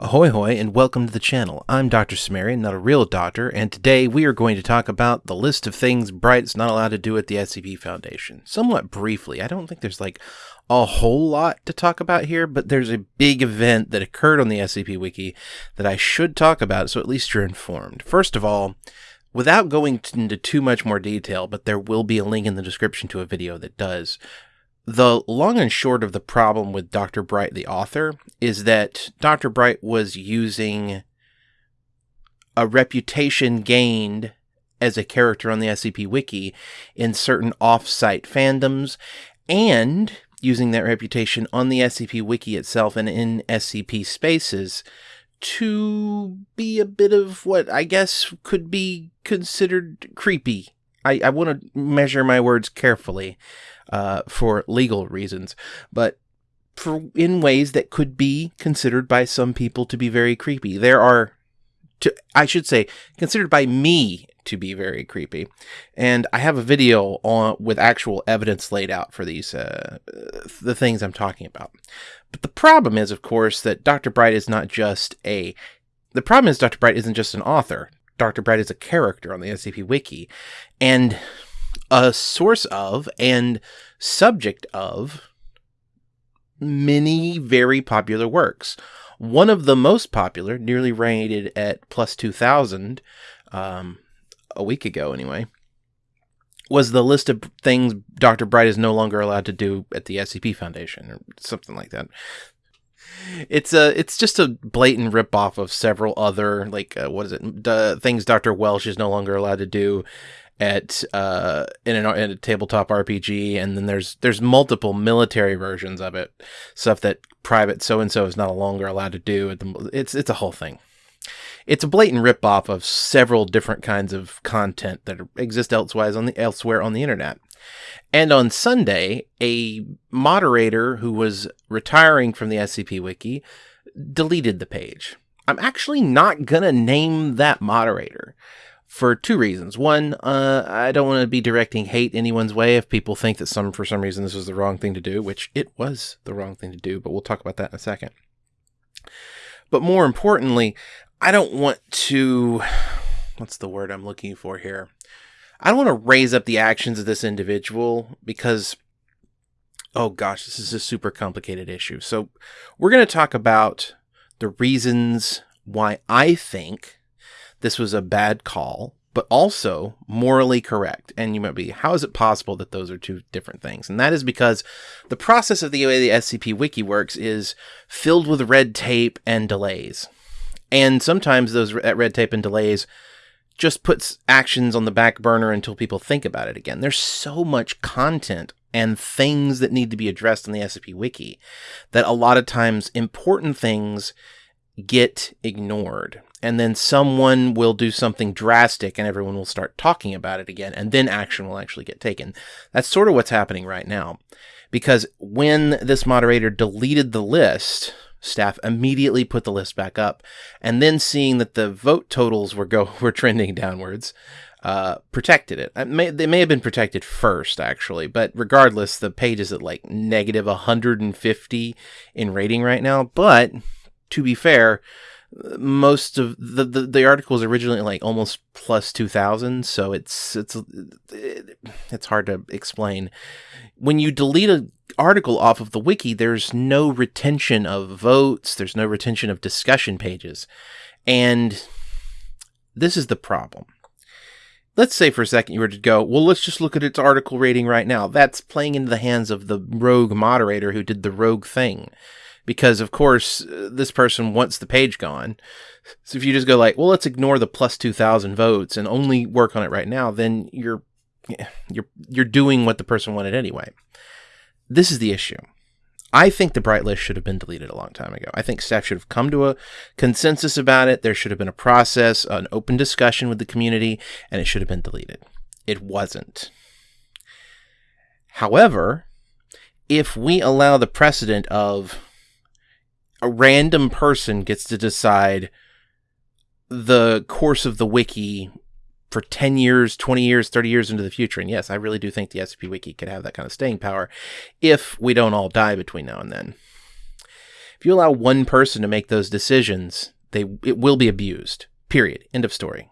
Ahoy hoy and welcome to the channel. I'm Dr. Sumerian, not a real doctor, and today we are going to talk about the list of things Bright's not allowed to do at the SCP Foundation. Somewhat briefly, I don't think there's like a whole lot to talk about here, but there's a big event that occurred on the SCP Wiki that I should talk about, so at least you're informed. First of all, without going into too much more detail, but there will be a link in the description to a video that does, the long and short of the problem with Dr. Bright, the author, is that Dr. Bright was using a reputation gained as a character on the SCP Wiki in certain off-site fandoms and using that reputation on the SCP Wiki itself and in SCP spaces to be a bit of what I guess could be considered creepy. I, I want to measure my words carefully uh, for legal reasons, but for in ways that could be considered by some people to be very creepy. There are, to, I should say, considered by me to be very creepy, and I have a video on with actual evidence laid out for these uh, the things I'm talking about. But the problem is, of course, that Dr. Bright is not just a. The problem is Dr. Bright isn't just an author. Dr. Bright is a character on the SCP Wiki, and a source of and subject of many very popular works. One of the most popular, nearly rated at plus 2,000 um, a week ago anyway, was the list of things Dr. Bright is no longer allowed to do at the SCP Foundation or something like that. It's a it's just a blatant ripoff of several other like uh, what is it the things Dr. Welch is no longer allowed to do at uh in, an, in a tabletop RPG and then there's there's multiple military versions of it stuff that private so and so is not longer allowed to do it's it's a whole thing it's a blatant ripoff of several different kinds of content that exist elsewise on the elsewhere on the internet and on Sunday a moderator who was retiring from the SCP wiki deleted the page I'm actually not gonna name that moderator for two reasons. One, uh, I don't want to be directing hate anyone's way if people think that some for some reason this was the wrong thing to do, which it was the wrong thing to do, but we'll talk about that in a second. But more importantly, I don't want to what's the word I'm looking for here? I don't want to raise up the actions of this individual because oh gosh, this is a super complicated issue. So, we're going to talk about the reasons why I think this was a bad call, but also morally correct. And you might be, how is it possible that those are two different things? And that is because the process of the way the SCP Wiki works is filled with red tape and delays. And sometimes those red tape and delays just puts actions on the back burner until people think about it again. There's so much content and things that need to be addressed in the SCP Wiki that a lot of times important things get ignored. And then someone will do something drastic and everyone will start talking about it again and then action will actually get taken. That's sort of what's happening right now. Because when this moderator deleted the list staff immediately put the list back up and then seeing that the vote totals were go were trending downwards uh, protected it. it may, they may have been protected first, actually, but regardless, the page is at like negative 150 in rating right now. But to be fair, most of the, the, the article is originally like almost plus 2000 so it's it's it's hard to explain when you delete an article off of the wiki there's no retention of votes there's no retention of discussion pages and this is the problem let's say for a second you were to go well let's just look at its article rating right now that's playing into the hands of the rogue moderator who did the rogue thing because of course uh, this person wants the page gone. So if you just go like, well, let's ignore the plus 2000 votes and only work on it right now, then you're you're you're doing what the person wanted anyway. This is the issue. I think the bright list should have been deleted a long time ago. I think staff should have come to a consensus about it. There should have been a process, an open discussion with the community, and it should have been deleted. It wasn't. However, if we allow the precedent of a random person gets to decide the course of the wiki for 10 years, 20 years, 30 years into the future. And yes, I really do think the SCP Wiki could have that kind of staying power if we don't all die between now and then. If you allow one person to make those decisions, they it will be abused. Period. End of story.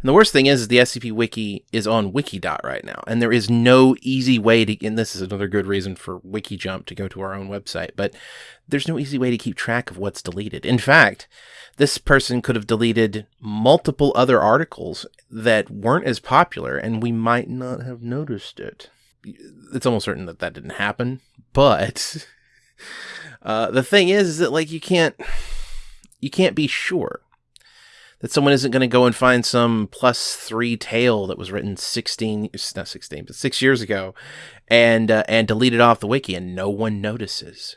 And the worst thing is, is the SCP Wiki is on Wikidot right now, and there is no easy way to. And this is another good reason for WikiJump to go to our own website, but there's no easy way to keep track of what's deleted. In fact, this person could have deleted multiple other articles that weren't as popular, and we might not have noticed it. It's almost certain that that didn't happen, but uh, the thing is, is that like you can't you can't be sure that someone isn't going to go and find some plus three tale that was written 16 not 16 but six years ago and uh, and delete it off the wiki and no one notices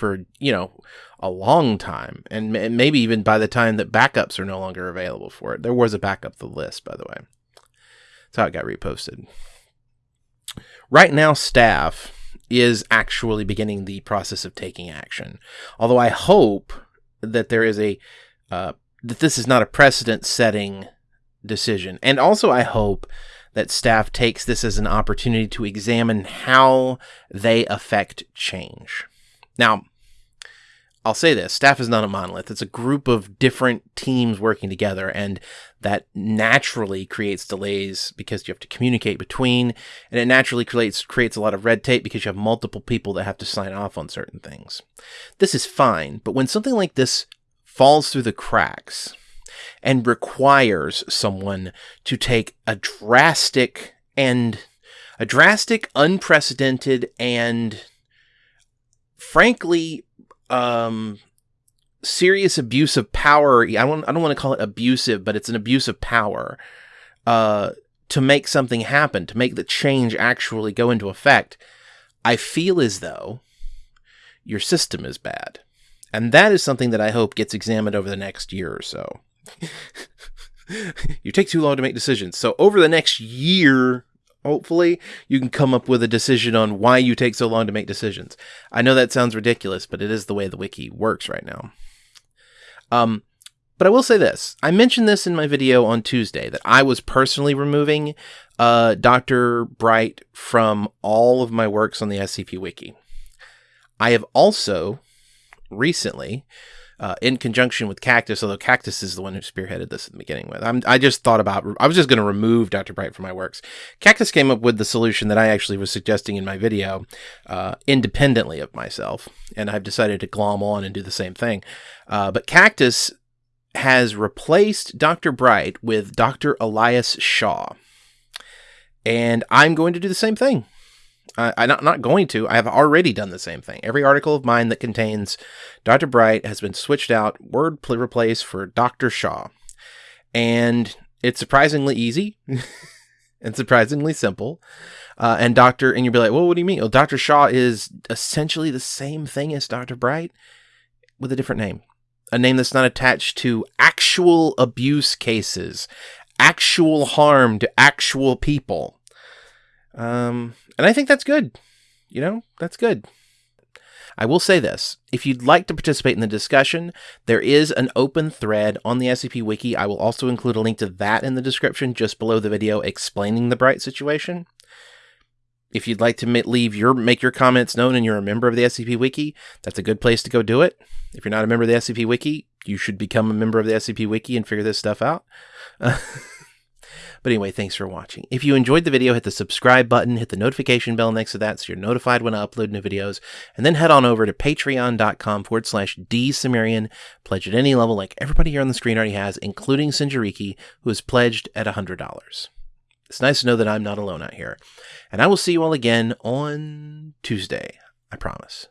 for you know a long time. And maybe even by the time that backups are no longer available for it. There was a backup the list by the way. That's how it got reposted. Right now staff is actually beginning the process of taking action. Although i hope that there is a uh, that this is not a precedent setting decision. And also, I hope that staff takes this as an opportunity to examine how they affect change. Now, I'll say this staff is not a monolith. It's a group of different teams working together, and that naturally creates delays because you have to communicate between, and it naturally creates, creates a lot of red tape because you have multiple people that have to sign off on certain things. This is fine, but when something like this falls through the cracks and requires someone to take a drastic and a drastic, unprecedented, and frankly, um, serious abuse of power. I don't, I don't want to call it abusive, but it's an abuse of power uh, to make something happen, to make the change actually go into effect. I feel as though your system is bad. And that is something that I hope gets examined over the next year or so. you take too long to make decisions. So over the next year, hopefully, you can come up with a decision on why you take so long to make decisions. I know that sounds ridiculous, but it is the way the wiki works right now. Um, but I will say this. I mentioned this in my video on Tuesday that I was personally removing uh, Dr. Bright from all of my works on the SCP Wiki. I have also recently uh, in conjunction with Cactus, although Cactus is the one who spearheaded this at the beginning with. I'm, i just thought about, I was just going to remove Dr. Bright from my works. Cactus came up with the solution that I actually was suggesting in my video uh, independently of myself, and I've decided to glom on and do the same thing. Uh, but Cactus has replaced Dr. Bright with Dr. Elias Shaw. And I'm going to do the same thing. I, I'm not, not going to. I have already done the same thing. Every article of mine that contains Dr. Bright has been switched out, word replaced for Dr. Shaw. And it's surprisingly easy and surprisingly simple. Uh, and Dr. and you'll be like, well, what do you mean? Well, Dr. Shaw is essentially the same thing as Dr. Bright with a different name. A name that's not attached to actual abuse cases, actual harm to actual people. Um, and I think that's good. You know, that's good. I will say this if you'd like to participate in the discussion, there is an open thread on the SCP Wiki. I will also include a link to that in the description just below the video explaining the Bright situation. If you'd like to leave your make your comments known and you're a member of the SCP Wiki, that's a good place to go do it. If you're not a member of the SCP Wiki, you should become a member of the SCP Wiki and figure this stuff out. But anyway, thanks for watching. If you enjoyed the video, hit the subscribe button, hit the notification bell next to that so you're notified when I upload new videos, and then head on over to patreon.com forward slash dsumerian. Pledge at any level like everybody here on the screen already has, including Sinjariki, who has pledged at $100. It's nice to know that I'm not alone out here. And I will see you all again on Tuesday. I promise.